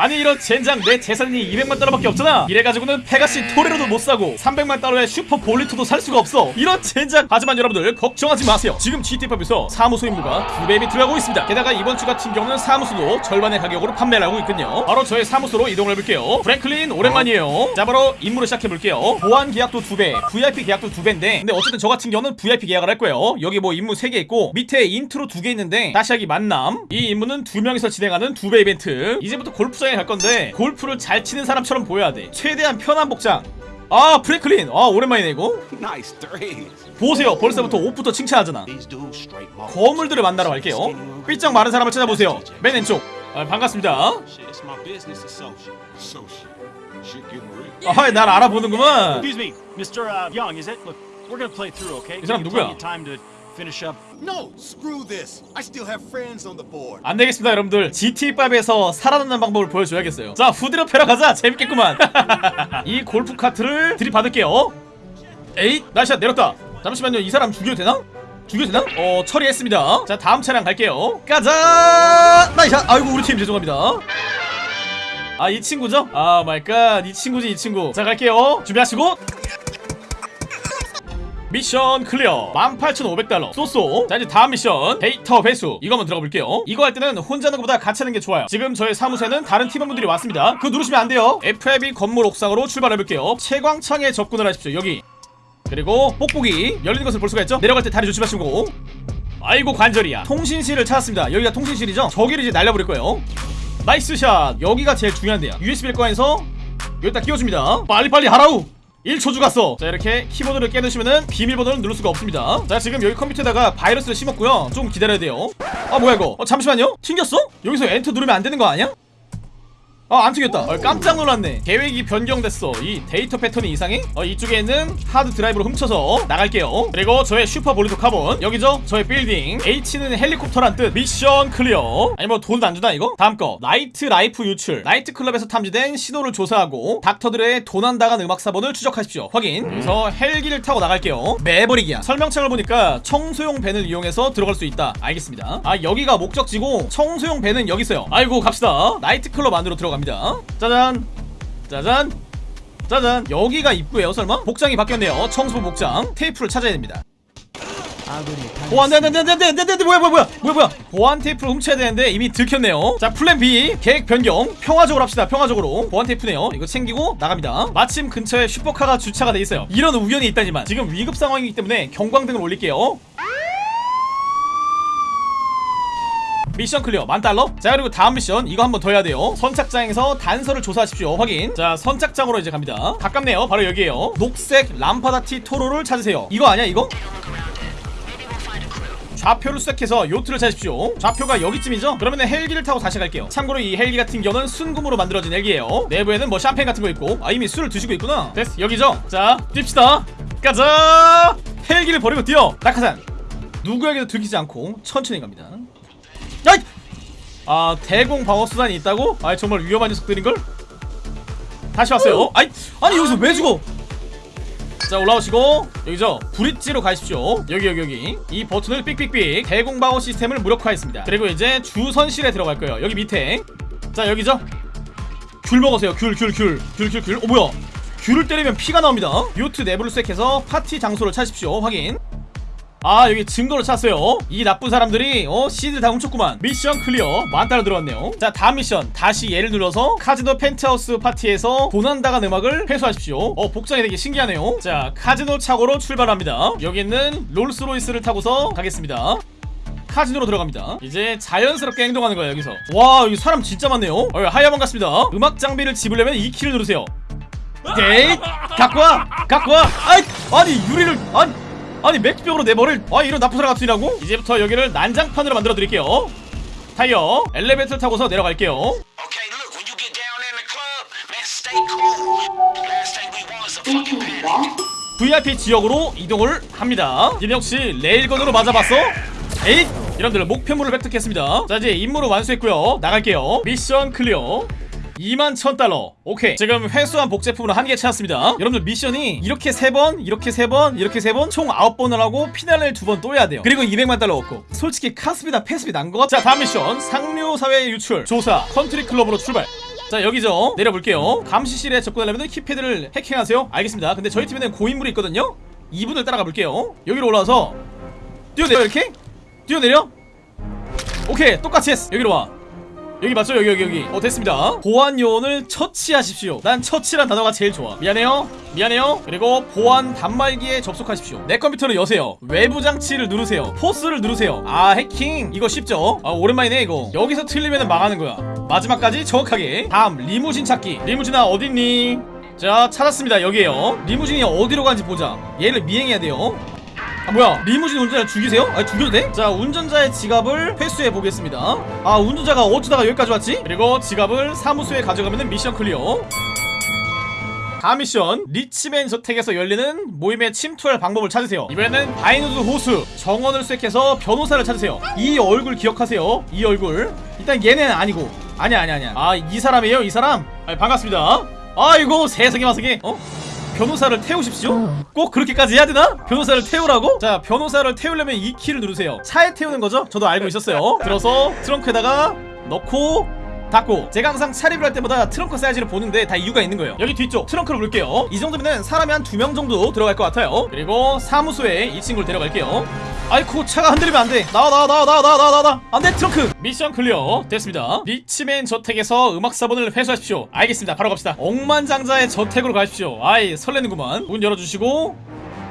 아니 이런 젠장 내 재산이 200만 달러밖에 없잖아. 이래가지고는 페가시 토레로도 못 사고 300만 달러의 슈퍼 볼리토도 살 수가 없어. 이런 젠장. 하지만 여러분들 걱정하지 마세요. 지금 GTA에서 사무소 임무가 두 배임이 들어가고 있습니다. 게다가 이번 주 같은 경우는 사무소도 절반의 가격으로 판매를 하고 있거든요. 바로 저의 사무소로 이동을 해볼게요. 프랭클린 오랜만이에요. 자 바로 임무를 시작해볼게요. 보안 계약도 두배 VIP 계약도 두 배인데 근데 어쨌든 저 같은 경우는 VIP 계약을 할 거예요. 여기 뭐 임무 3개 있고 밑에 인트로 두 개 있는데 다시 하기 만남. 이 임무는 두 명이서 진행하는 두 배 이벤트. 이제부터 골프장 에 갈 건데 골프를 잘 치는 사람처럼 보여야 돼 최대한 편한 복장 아 프랭클린 아 오랜만이네 이거. 보세요 벌써부터 옷부터 칭찬하잖아. 거물들을 만나러 갈게요 삐쩍 마른 사람을 찾아보세요 맨 왼쪽 아, 반갑습니다. 아날 알아보는구만. Uh? 이 사람 누구야? Finish up. No, screw this. I still have friends on the board. 안 되겠습니다 여러분들. GT5에서 살아남는 방법을 보여줘야겠어요. 자 후드로 패러 가자. 재밌겠구만. 이 골프 카트를 들이받을게요. 에잇 nice shot 내렸다. 잠시만요 이 사람 죽여도 되나? 죽여도 되나? 어 처리했습니다. 자 다음 차량 갈게요. 가자! nice shot 아이고 우리 팀 죄송합니다. 아 이 친구죠? 아 my god. 이 친구지 이 친구. 자 갈게요. 준비하시고 mission clear. 18,500달러. so so. 자 이제 다음 미션. 데이터 회수. 이거 한번 들어가 볼게요. 이거 할 때는 혼자 하는 것보다 같이 하는 게 좋아요. 지금 저희 사무소에는 다른 팀원분들이 왔습니다. 그거 누르시면 안 돼요. FIB 건물 옥상으로 출발해 볼게요. 채광창에 접근을 하십시오. 여기. 그리고 뽁뽁이. 열리는 것을 볼 수가 있죠? 내려갈 때 다리 조심하시고. 아이고 관절이야. 통신실을 찾았습니다. 여기가 통신실이죠? 저기를 이제 날려버릴 거예요. nice shot. 여기가 제일 중요한데요. USB를 꺼내서 여기다 끼워줍니다. 빨리빨리 하라우 1초 주갔어. 자 이렇게 키보드를 깨놓으시면은 비밀번호를 누를 수가 없습니다. 자 지금 여기 컴퓨터에다가 바이러스를 심었고요. 좀 기다려야 돼요. 아 뭐야 이거? 어 잠시만요. 튕겼어? 여기서 엔터 누르면 안 되는 거 아니야? 아, 안 튕겼다. 어, 깜짝 놀랐네. 계획이 변경됐어. 이 데이터 패턴이 이상해? 어, 이쪽에 있는 하드 드라이브로 훔쳐서 나갈게요. 그리고 저의 슈퍼 볼리토 카본. 여기죠? 저의 빌딩. H는 헬리콥터란 뜻. mission clear. 아니, 뭐, 돈도 안 주나, 이거? 다음 거. night life 유출. 나이트 클럽에서 탐지된 신호를 조사하고, 닥터 드레의 도난당한 음악 사본을 추적하십시오. 확인. 그래서 헬기를 타고 나갈게요. 매버릭이야. 설명창을 보니까 청소용 밴을 이용해서 들어갈 수 있다. 알겠습니다. 아, 여기가 목적지고, 청소용 밴은 여기 있어요. 아이고, 갑시다. 나이트 클럽 안으로 들어갑니다. 짜잔. 짜잔. 짜잔. 여기가 입구예요, 설마? 복장이 바뀌었네요. 청소 복장. 테이프를 찾아야 됩니다. 오 안돼 안돼 안돼 안돼 안돼 안돼 뭐야 뭐야 뭐야 뭐야 뭐야 보안 테이프를 훔쳐야 되는데 이미 들켰네요 자 플랜 B 계획 변경 평화적으로 합시다 평화적으로 보안 테이프네요 이거 챙기고 나갑니다 마침 근처에 슈퍼카가 주차가 돼 있어요 이런 우연이 있다지만 지금 위급 상황이기 때문에 경광등을 올릴게요 미션 클리어. 만달러? 자 그리고 다음 미션. 이거 한번 더 해야 돼요. 선착장에서 단서를 조사하십시오. 확인. 자 선착장으로 이제 갑니다. 가깝네요. 바로 여기에요. 녹색 람파다티 토로를 찾으세요. 이거 아니야 이거? 좌표를 수색해서 요트를 찾으십시오. 좌표가 여기쯤이죠? 그러면 헬기를 타고 다시 갈게요. 참고로 이 헬기 같은 경우는 순금으로 만들어진 헬기예요. 내부에는 뭐 샴페인 같은 거 있고. 아 이미 술을 드시고 있구나. 됐어. 여기죠? 자 뜁시다. 가자! 헬기를 버리고 뛰어! 낙하산. 누구에게도 들키지 않고 천천히 갑니다 야! 아 대공 방어 수단이 있다고? 아 정말 위험한 녀석들인걸? 다시 왔어요. 아이 아니 여기서 왜 죽어? 자 올라오시고 여기죠 브릿지로 가십시오. 여기 여기 여기. 이 버튼을 삑삑삑 대공방어 시스템을 무력화했습니다. 그리고 이제 주선실에 들어갈 거예요. 여기 밑에. 자 여기죠? 귤 먹으세요. 귤 귤 귤. 귤 귤귤. 어 뭐야? 귤을 때리면 피가 나옵니다. 요트 내부를 수색해서 파티 장소를 찾으십시오. 확인 아 여기 증거를 찾았어요. 이 나쁜 사람들이 어 씨들 다 훔쳤구만. 미션 클리어. 만달러 들어왔네요. 자 다음 미션. 다시 얘를 눌러서 카지노 펜트하우스 파티에서 도난당한 음악을 회수하십시오. 어 복장이 되게 신기하네요. 자 카지노 차고로 출발합니다. 여기 있는 롤스로이스를 타고서 가겠습니다. 카지노로 들어갑니다. 이제 자연스럽게 행동하는 거예요 여기서. 와 여기 사람 진짜 많네요. 어, 하야만 같습니다. 음악 장비를 집으려면 E키를 누르세요. 데이 갖고 와! 갖고 와! 아이 아니 유리를 아니 아니 맥주병으로 내 머리를 아 이런 나쁜 사람 같으라고? 이제부터 여기를 난장판으로 만들어 드릴게요. 타이어 엘리베이터 타고서 내려갈게요. VIP 지역으로 이동을 합니다. 니네 혹시 레일건으로 맞아봤어? 에잇! 여러분들 목표물을 획득했습니다. 자 이제 임무를 완수했고요. 나갈게요. 미션 클리어 2만 1000달러. 오케이. 지금 회수한 복제품으로 한 개 찾았습니다. 여러분들 미션이 이렇게 3번 이렇게 3번 이렇게 3번 총 9번을 하고 피날레를 2번 또 해야 돼요. 그리고 200만 달러 얻고. 솔직히 카스비다 패스비 난것 같아. 자 다음 미션. 상류사회 유출. 조사. 컨트리 클럽으로 출발. 자 여기죠. 내려볼게요. 감시실에 접근하려면 키패드를 해킹하세요. 알겠습니다. 근데 저희 팀에는 고인물이 있거든요. 이분을 따라가 볼게요. 여기로 올라와서 뛰어내려 이렇게? 뛰어내려? 오케이 똑같이 했어. 여기로 와 여기 맞죠? 여기 여기 여기. 어 됐습니다. 보안 요원을 처치하십시오. 난 처치란 단어가 제일 좋아. 미안해요. 미안해요. 그리고 보안 단말기에 접속하십시오. 내 컴퓨터를 여세요. 외부 장치를 누르세요. 포스를 누르세요. 아 해킹. 이거 쉽죠? 아 오랜만이네 이거. 여기서 틀리면 망하는 거야. 마지막까지 정확하게. 다음 리무진 찾기. 리무진아 어딨니? 자 찾았습니다. 여기에요. 리무진이 어디로 가는지 보자. 얘를 미행해야 돼요 아 뭐야 리무진 운전자 죽이세요? 아 죽여도 돼? 자 운전자의 지갑을 회수해 보겠습니다. 아 운전자가 어쩌다가 여기까지 왔지? 그리고 지갑을 사무소에 가져가면 미션 클리어. 다음 미션 리치맨 저택에서 열리는 모임에 침투할 방법을 찾으세요. 이번에는 바인우드 호수 정원을 수색해서 변호사를 찾으세요. 이 얼굴 기억하세요? 이 얼굴. 일단 얘는 아니고. 아니야 아니야 아니야. 아 이 사람이에요 이 사람? 아, 반갑습니다. 아이고 세상에 마세게 어? 변호사를 태우십시오 꼭 그렇게까지 해야 되나? 변호사를 태우라고? 자 변호사를 태우려면 E 키를 누르세요 차에 태우는 거죠? 저도 알고 있었어요 들어서 트렁크에다가 넣고 닫고 제가 항상 차 리뷰를 할 때마다 트렁크 사이즈를 보는데 다 이유가 있는 거예요. 여기 뒤쪽 트렁크를 볼게요. 이 정도면 사람이 한 두 명 정도 들어갈 것 같아요. 그리고 사무소에 이 친구를 데려갈게요. 아이쿠 차가 흔들리면 안돼. 나와 나와 나와 나와 나와 나와 나와. 안돼 트렁크. 미션 클리어 됐습니다. 리치맨 저택에서 음악 사본을 회수하십시오. 알겠습니다. 바로 갑시다. 억만장자의 저택으로 가십시오. 아이 설레는구만. 문 열어주시고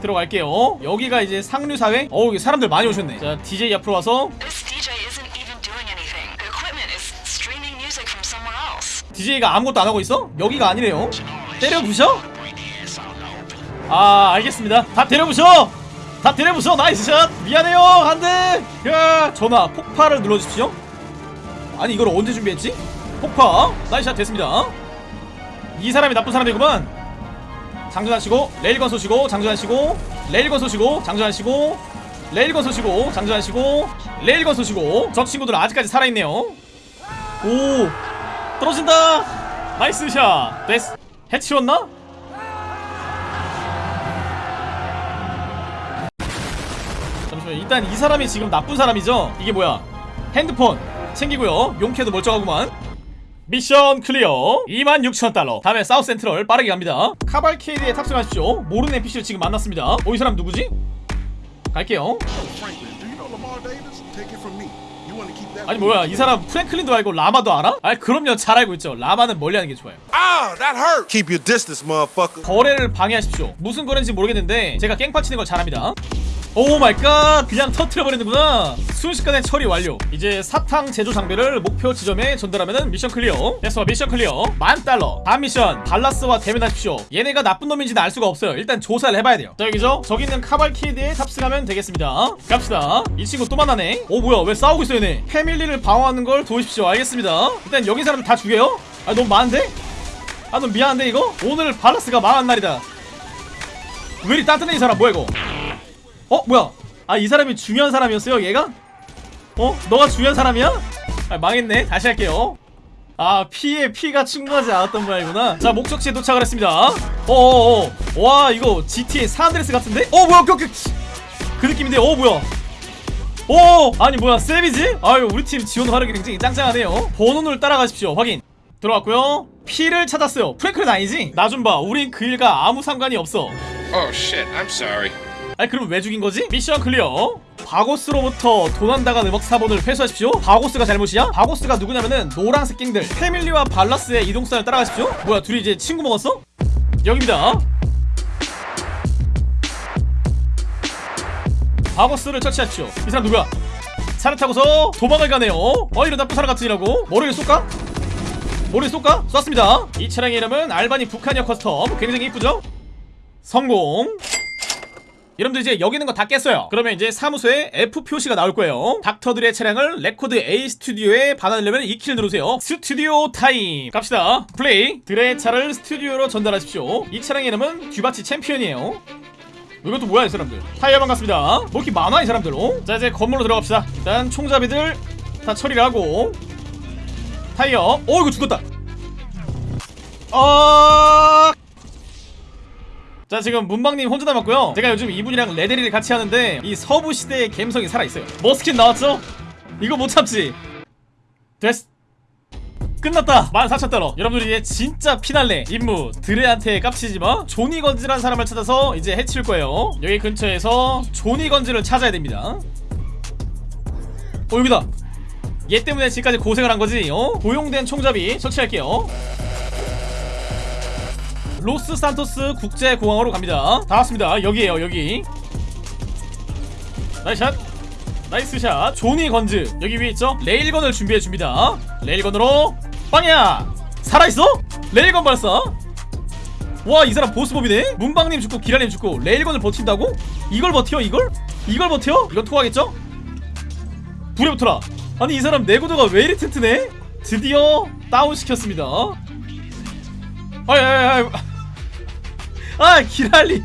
들어갈게요. 여기가 이제 상류사회? 어우 사람들 많이 오셨네. 자 DJ 앞으로 와서 DJ가 아무것도 안 하고 있어? 여기가 아니래요. 때려 부셔? 아 알겠습니다. 다 때려 부셔! 다 때려 부셔! nice shot! 미안해요 안돼 야 전화 폭파를 눌러주십시오. 아니 이걸 언제 준비했지? 폭파? nice shot 됐습니다. 이 사람이 나쁜 사람이구만. 장전하시고 레일건 쏘시고 장전하시고 레일건 쏘시고 장전하시고 레일건 쏘시고 장전하시고 레일건 쏘시고. 저 친구들은 아직까지 살아있네요. 오 떨어진다. nice shot. 됐어 해치웠나? 잠시만 일단 이 사람이 지금 나쁜 사람이죠? 이게 뭐야? 핸드폰 챙기고요. 용케도 멀쩡하구만. 미션 클리어. 26,000달러. 다음에 사우스 센트럴 빠르게 갑니다. 카발케이드에 탑승하십시오. 모르는 NPC를 지금 만났습니다. 어 이 사람 누구지? 갈게요 아니 뭐야 이 사람 프랭클린도 알고 라마도 알아? 아 그럼요 잘 알고 있죠 라마는 멀리하는 게 좋아요 Ah, that hurt. Keep your distance, motherfucker. 거래를 방해하십시오 무슨 거래인지 모르겠는데 제가 깽판 치는 걸 잘합니다 oh my God 그냥 터트려버리는구나. 순식간에 처리 완료. 이제 사탕 제조 장비를 목표 지점에 전달하면 미션 클리어. 됐어 미션 클리어. 만 달러. 다음 미션. 발라스와 대면하십시오. 얘네가 나쁜 놈인지는 알 수가 없어요. 일단 조사를 해봐야 돼요. 자 여기죠? 저기 있는 카발케이드에 탑승하면 되겠습니다. 갑시다. 이 친구 또 만나네. 오 뭐야. 왜 싸우고 있어 얘네? 패밀리를 방어하는 걸 도우십시오. 알겠습니다. 일단 여기 사람 다 죽여요? 아 너무 많은데? 아 너무 미안한데 이거? 오늘 발라스가 망한 날이다. 왜 이리 따뜻해 이 사람? 뭐야 이거 어 뭐야? 아 이 사람이 중요한 사람이었어요 얘가? 어? 너가 중요한 사람이야? 아 망했네. 다시 할게요. 아 피에 피가 충분하지 않았던 모양이구나. 자 목적지에 도착을 했습니다. 어어어. 와 이거 GTA 산드레스 같은데? 어 뭐야? 그, 그, 그 느낌인데 어 뭐야? 오 아니 뭐야? 세비지? 아유 우리 팀 지원 화력이 굉장히 짱짱하네요. 번호를 따라가십시오. 확인. 들어왔고요. 피를 찾았어요. 프랭클은 아니지? 나 좀 봐. 우린 그 일과 아무 상관이 없어. Oh shit, I'm sorry. 아니 그럼 왜 죽인 거지? 미션 클리어 바고스로부터 도난당한 음악 사본을 회수하십시오 바고스가 잘못이야? 바고스가 누구냐면은 노란색 갱들 패밀리와 발라스의 이동선을 따라가십시오 뭐야 둘이 이제 친구 먹었어? 여기입니다 바고스를 처치하십시오 이 사람 누구야? 차를 타고서 도망을 가네요 어 이런 나쁜 사람 같으니라고 머리를 쏠까? 머리를 쏠까? 쐈습니다 이 차량의 이름은 알바니 버캐니어 커스텀 굉장히 이쁘죠? 성공 여러분들 이제 여기 있는 거 다 깼어요. 그러면 이제 사무소에 F 표시가 나올 거예요. 닥터 드레의 차량을 레코드 A 스튜디오에 반환하려면 이 키를 누르세요. Studio Time. 갑시다. 플레이. 드레의 차를 스튜디오로 전달하십시오. 이 차량의 이름은 듀바치 챔피언이에요. 이것도 뭐야 이 사람들? 타이어 반갑습니다. 뭐 이렇게 많아 이 사람들? 어? 자 이제 건물로 들어갑시다. 일단 총잡이들 다 처리를 하고. 타이어. 어 이거 죽었다. 어... 자 지금 문방님 혼자 남았고요. 제가 요즘 이분이랑 레데리를 같이 하는데 이 서부 시대의 감성이 살아있어요. 머스킨 나왔죠? 이거 못 참지. 됐어 끝났다. 14,000달러. 여러분들 이제 진짜 피날레 임무 드레한테 깝치지마. 조니 건즈란 사람을 찾아서 이제 해칠 거예요. 여기 근처에서 조니 건즈를 찾아야 됩니다. 어 여기다. 얘 때문에 지금까지 고생을 한 거지 어? 고용된 총잡이 처치할게요 로스 산토스 국제공항으로 갑니다. 다 왔습니다. 여기에요 여기. nice shot. nice shot. 조니 건즈. 여기 위에 있죠? 레일건을 준비해 줍니다. 레일건으로 빵야! 살아있어? 레일건 발사 와 이 사람 보스몹이네? 문방님 죽고 기라님 죽고 레일건을 버틴다고? 이걸 버텨 이걸? 이걸 버텨? 이건 통하겠죠? 불에 붙어라. 아니 이 사람 내구도가 왜 이리 튼튼해? 드디어 다운시켰습니다. 아이 아이 아 기랄님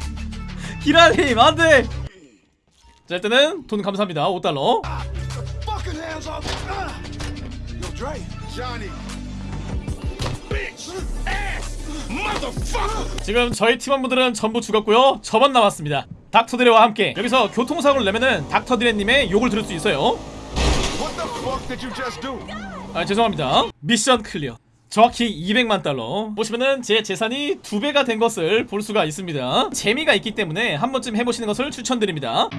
기랄님 안돼 자 일단은 돈 감사합니다 5달러 Fucking hands off! Ah! Yo, Dre. Johnny. Bitch! Ass! Motherfucker! 지금 저희 팀원분들은 전부 죽었고요 저만 남았습니다 닥터드레와 함께 여기서 교통사고를 내면은 닥터드레님의 욕을 들을 수 있어요? 아 죄송합니다 미션 클리어 정확히 200만 달러. 보시면은 제 재산이 두 배가 된 것을 볼 수가 있습니다. 재미가 있기 때문에 한 번쯤 해보시는 것을 추천드립니다